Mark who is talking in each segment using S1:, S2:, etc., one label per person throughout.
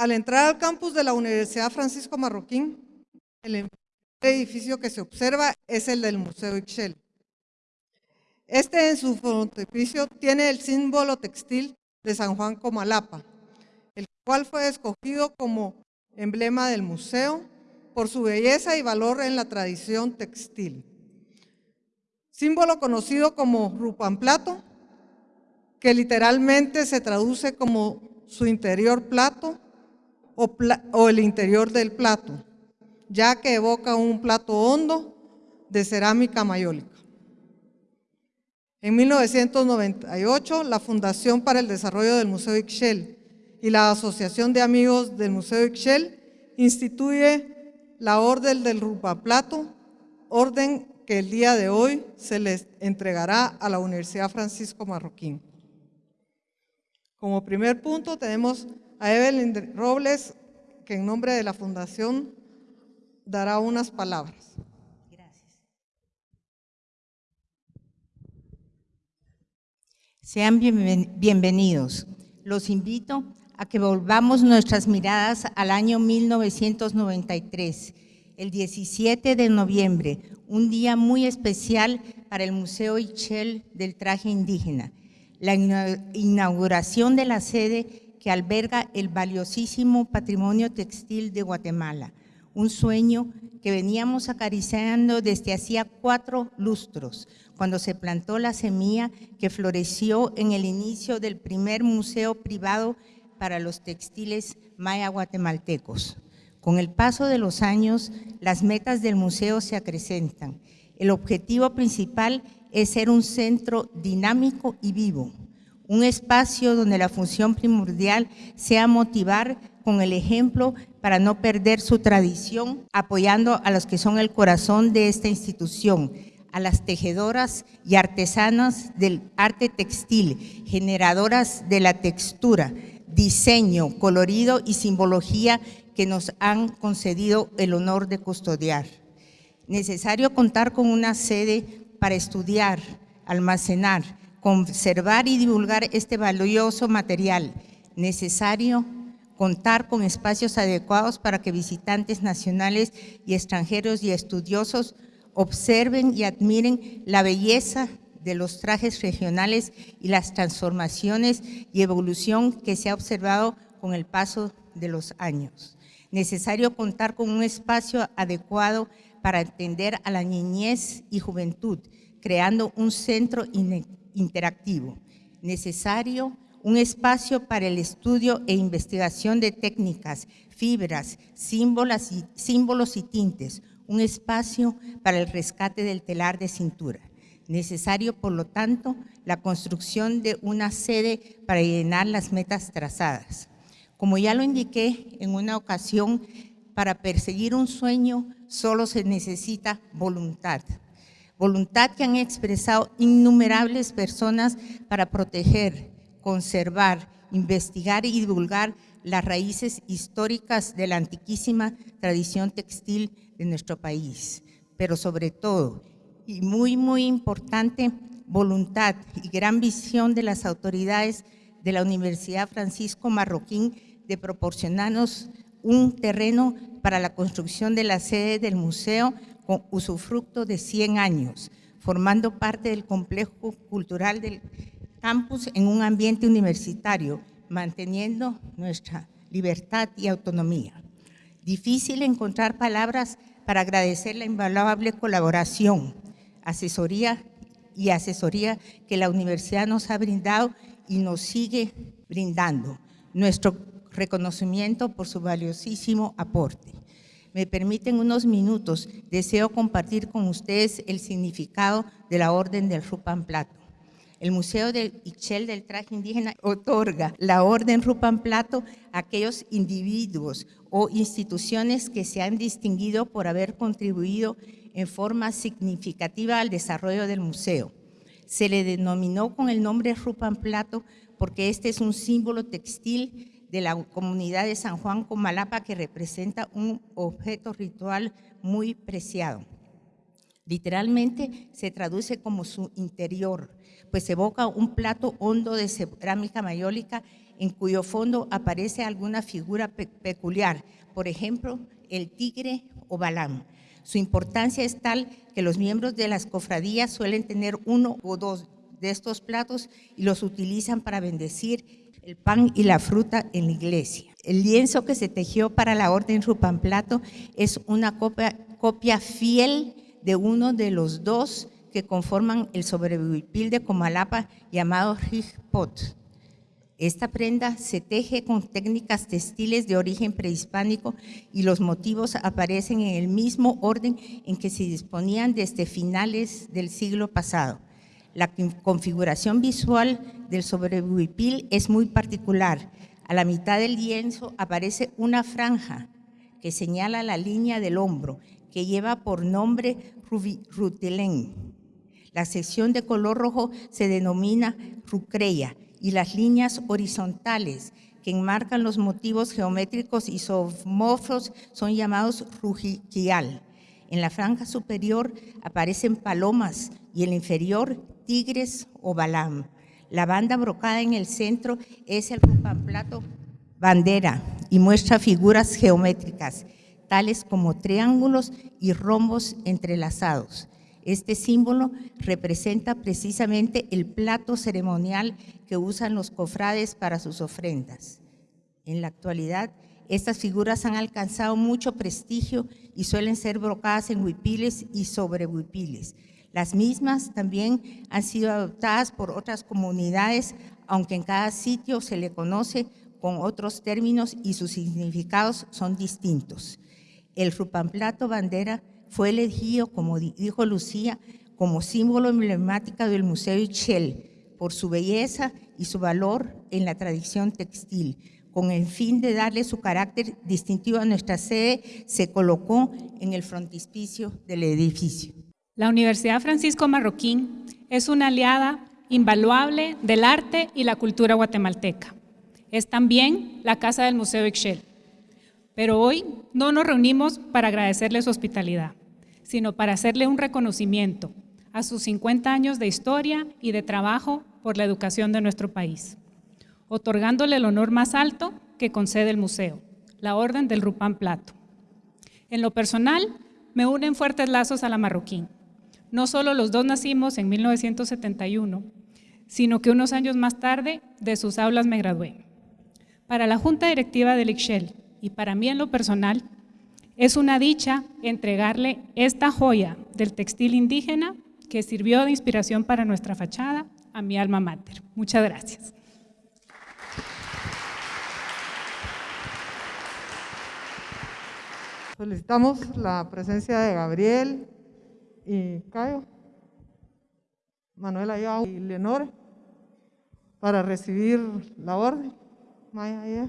S1: Al entrar al campus de la Universidad Francisco Marroquín, el edificio que se observa es el del Museo Ixchel. Este en su frontispicio tiene el símbolo textil de San Juan Comalapa, el cual fue escogido como emblema del museo por su belleza y valor en la tradición textil. Símbolo conocido como rupamplato, que literalmente se traduce como su interior plato o, el interior del plato, ya que evoca un plato hondo de cerámica mayólica. En 1998, la Fundación para el Desarrollo del Museo Ixchel y la Asociación de Amigos del Museo Ixchel instituye la Orden del Rupaplato, orden que el día de hoy se les entregará a la Universidad Francisco Marroquín. Como primer punto tenemos a Evelyn Robles, que en nombre de la Fundación dará unas palabras.
S2: Sean bienvenidos. Los invito a que volvamos nuestras miradas al año 1993, el 17 de noviembre, un día muy especial para el Museo Ichel del Traje Indígena, la inauguración de la sede que alberga el valiosísimo patrimonio textil de Guatemala, un sueño que veníamos acariciando desde hacía cuatro lustros, cuando se plantó la semilla que floreció en el inicio del primer museo privado para los textiles maya guatemaltecos. Con el paso de los años, las metas del museo se acrecentan. El objetivo principal es ser un centro dinámico y vivo, un espacio donde la función primordial sea motivar con el ejemplo para no perder su tradición, apoyando a los que son el corazón de esta institución, a las tejedoras y artesanas del arte textil, generadoras de la textura, diseño, colorido y simbología que nos han concedido el honor de custodiar. Necesario contar con una sede para estudiar, almacenar, conservar y divulgar este valioso material. Necesario contar con espacios adecuados para que visitantes nacionales y extranjeros y estudiosos observen y admiren la belleza de los trajes regionales y las transformaciones y evolución que se ha observado con el paso de los años. Necesario contar con un espacio adecuado para atender a la niñez y juventud, creando un centro interactivo. Necesario un espacio para el estudio e investigación de técnicas, fibras, símbolos y, tintes, un espacio para el rescate del telar de cintura. Necesario, por lo tanto, la construcción de una sede para llenar las metas trazadas. Como ya lo indiqué en una ocasión, para perseguir un sueño solo se necesita voluntad. Voluntad que han expresado innumerables personas para proteger, conservar, investigar y divulgar las raíces históricas de la antiquísima tradición textil de nuestro país, pero sobre todo, y muy, muy importante, voluntad y gran visión de las autoridades de la Universidad Francisco Marroquín de proporcionarnos un terreno para la construcción de la sede del museo usufructo de 100 años, formando parte del complejo cultural del campus en un ambiente universitario, manteniendo nuestra libertad y autonomía. Difícil encontrar palabras para agradecer la invaluable colaboración, asesoría y asesoría que la universidad nos ha brindado y nos sigue brindando. Nuestro reconocimiento por su valiosísimo aporte. Me permiten unos minutos, deseo compartir con ustedes el significado de la Orden del Rupan Plato. El Museo del Ixchel del Traje Indígena otorga la Orden Rupan Plato a aquellos individuos o instituciones que se han distinguido por haber contribuido en forma significativa al desarrollo del museo. Se le denominó con el nombre Rupan Plato porque este es un símbolo textil de la comunidad de San Juan Comalapa que representa un objeto ritual muy preciado. Literalmente se traduce como su interior, pues evoca un plato hondo de cerámica mayólica en cuyo fondo aparece alguna figura peculiar, por ejemplo, el tigre o Balam. Su importancia es tal que los miembros de las cofradías suelen tener uno o dos de estos platos y los utilizan para bendecir el pan y la fruta en la iglesia. El lienzo que se tejió para la orden Rupamplato es una copia, fiel de uno de los dos que conforman el sobrehuipil de Comalapa llamado Rigpot. Esta prenda se teje con técnicas textiles de origen prehispánico y los motivos aparecen en el mismo orden en que se disponían desde finales del siglo pasado. La configuración visual del sobrehuipil es muy particular. A la mitad del lienzo aparece una franja que señala la línea del hombro, que lleva por nombre rutilén. La sección de color rojo se denomina rucreya y las líneas horizontales que enmarcan los motivos geométricos y isomorfos son llamados rujiquial. En la franja superior aparecen palomas y en la inferior tigres o balam. La banda brocada en el centro es el plato bandera y muestra figuras geométricas, tales como triángulos y rombos entrelazados. Este símbolo representa precisamente el plato ceremonial que usan los cofrades para sus ofrendas. En la actualidad, estas figuras han alcanzado mucho prestigio y suelen ser brocadas en huipiles y sobre huipiles. Las mismas también han sido adoptadas por otras comunidades, aunque en cada sitio se le conoce con otros términos y sus significados son distintos. El rupamplato bandera fue elegido, como dijo Lucía, como símbolo emblemático del Museo Ixchel por su belleza y su valor en la tradición textil. Con el fin de darle su carácter distintivo a nuestra sede, se colocó en el frontispicio del edificio.
S3: La Universidad Francisco Marroquín es una aliada invaluable del arte y la cultura guatemalteca. Es también la casa del Museo Ixchel. Pero hoy no nos reunimos para agradecerle su hospitalidad, sino para hacerle un reconocimiento a sus 50 años de historia y de trabajo por la educación de nuestro país, otorgándole el honor más alto que concede el museo, la Orden del Rupán Plato. En lo personal, me unen fuertes lazos a la marroquín. No solo los dos nacimos en 1971, sino que unos años más tarde de sus aulas me gradué. Para la Junta Directiva del ICSHEL y para mí en lo personal, es una dicha entregarle esta joya del textil indígena que sirvió de inspiración para nuestra fachada a mi alma mater. Muchas gracias.
S1: Solicitamos la presencia de Gabriel y Cayo, Manuela y Leonore para recibir la orden. Maya,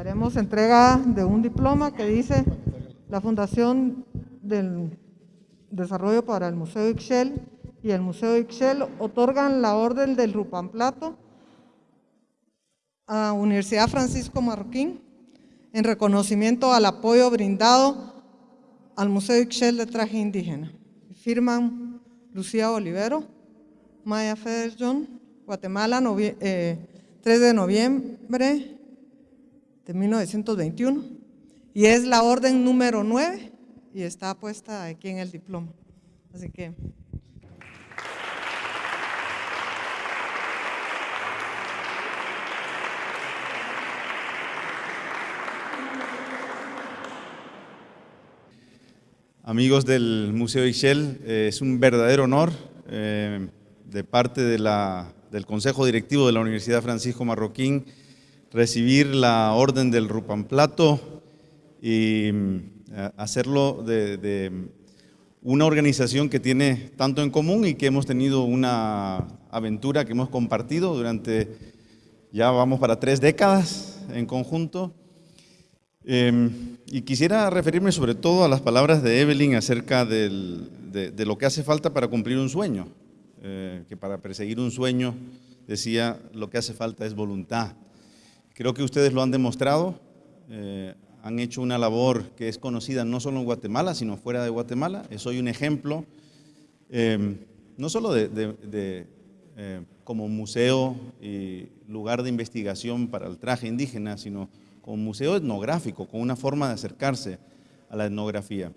S1: haremos entrega de un diploma que dice la Fundación del Desarrollo para el Museo Ixchel y el Museo Ixchel otorgan la Orden del Rupamplato a Universidad Francisco Marroquín en reconocimiento al apoyo brindado al Museo Ixchel de Traje Indígena. Firman Lucía Olivero, Maya Federson, Guatemala, 3 eh, de noviembre de 1921 y es la orden número 9 y está puesta aquí en el diploma. Así que...
S4: amigos del Museo Ixchel, eh, es un verdadero honor eh, de parte de la, del Consejo Directivo de la Universidad Francisco Marroquín recibir la orden del Rupamplato y mm, hacerlo de, una organización que tiene tanto en común y que hemos tenido una aventura que hemos compartido durante, ya vamos para tres décadas en conjunto. Em, y quisiera referirme sobre todo a las palabras de Evelyn acerca de, lo que hace falta para cumplir un sueño, eh, que para perseguir un sueño, decía, lo que hace falta es voluntad. Creo que ustedes lo han demostrado, eh, han hecho una labor que es conocida no solo en Guatemala, sino fuera de Guatemala. Soy un ejemplo, em, no solo de, eh, como museo y lugar de investigación para el traje indígena, sino como museo etnográfico, con una forma de acercarse a la etnografía.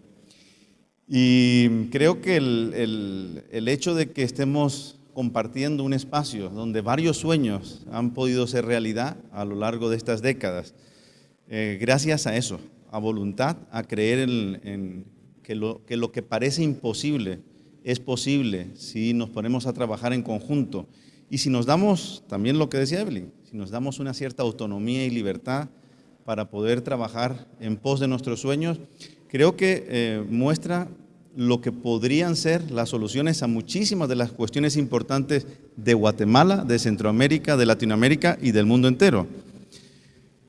S4: Y creo que el, el hecho de que estemos compartiendo un espacio donde varios sueños han podido ser realidad a lo largo de estas décadas, eh, gracias a eso, a voluntad, a creer en, que, lo, que parece imposible es posible si nos ponemos a trabajar en conjunto. Y si nos damos, también lo que decía Evelyn, si nos damos una cierta autonomía y libertad para poder trabajar en pos de nuestros sueños, creo que eh, muestra lo que podrían ser las soluciones a muchísimas de las cuestiones importantes de Guatemala, de Centroamérica, de Latinoamérica y del mundo entero.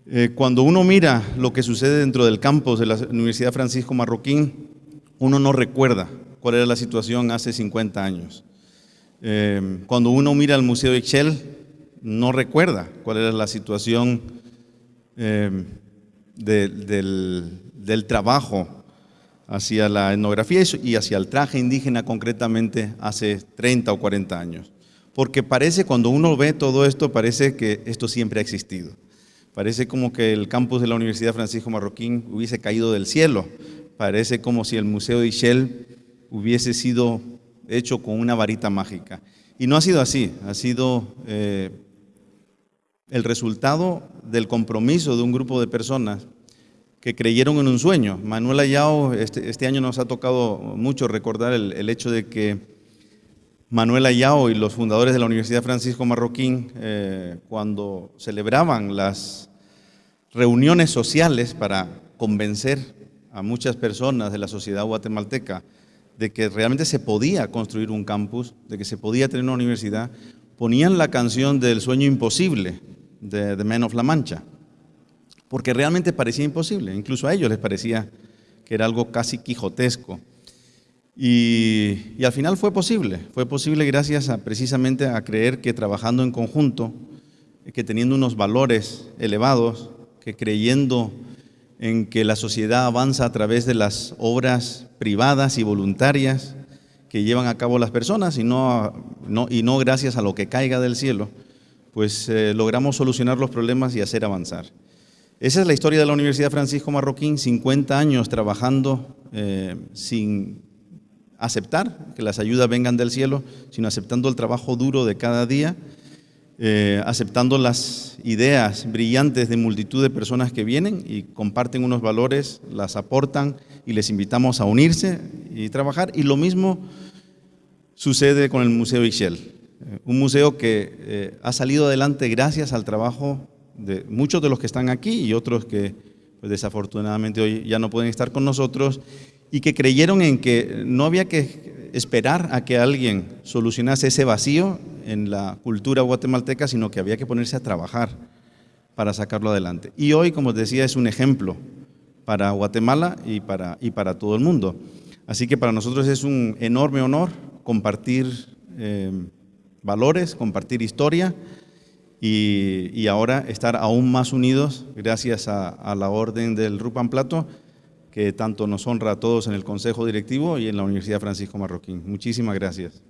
S4: Eh, cuando uno mira lo que sucede dentro del campus de la Universidad Francisco Marroquín, uno no recuerda cuál era la situación hace 50 años. Eh, cuando uno mira el Museo de Excel, no recuerda cuál era la situación eh, del trabajo hacia la etnografía y hacia el traje indígena concretamente hace 30 o 40 años. Porque parece, cuando uno ve todo esto, parece que esto siempre ha existido. Parece como que el campus de la Universidad Francisco Marroquín hubiese caído del cielo. Parece como si el Museo de Ishel hubiese sido hecho con una varita mágica. Y no ha sido así, ha sido eh, el resultado del compromiso de un grupo de personas que creyeron en un sueño. Manuel Ayao, este, este año nos ha tocado mucho recordar el, hecho de que Manuel Ayao y los fundadores de la Universidad Francisco Marroquín, eh, cuando celebraban las reuniones sociales para convencer a muchas personas de la sociedad guatemalteca de que realmente se podía construir un campus, de que se podía tener una universidad, ponían la canción del sueño imposible de The Men of La Mancha, porque realmente parecía imposible, incluso a ellos les parecía que era algo casi quijotesco. Y, al final fue posible, fue posible gracias a, precisamente a creer que trabajando en conjunto, que teniendo unos valores elevados, que creyendo en que la sociedad avanza a través de las obras privadas y voluntarias que llevan a cabo las personas y no, y no gracias a lo que caiga del cielo, pues eh, logramos solucionar los problemas y hacer avanzar. Esa es la historia de la Universidad Francisco Marroquín, 50 años trabajando eh, sin aceptar que las ayudas vengan del cielo, sino aceptando el trabajo duro de cada día eh, aceptando las ideas brillantes de multitud de personas que vienen y comparten unos valores, las aportan y les invitamos a unirse y trabajar. Y lo mismo sucede con el Museo Ixchel, eh, un museo que ha salido adelante gracias al trabajo de muchos de los que están aquí y otros que pues, desafortunadamente hoy ya no pueden estar con nosotros y que creyeron en que no había que esperar a que alguien solucionase ese vacío en la cultura guatemalteca, sino que había que ponerse a trabajar para sacarlo adelante. Y hoy, como os decía, es un ejemplo para Guatemala y para, y para todo el mundo. Así que para nosotros es un enorme honor compartir eh, valores, compartir historia y, ahora estar aún más unidos gracias a, a la orden del Rupan Plato que tanto nos honra a todos en el Consejo Directivo y en la Universidad Francisco Marroquín. Muchísimas gracias.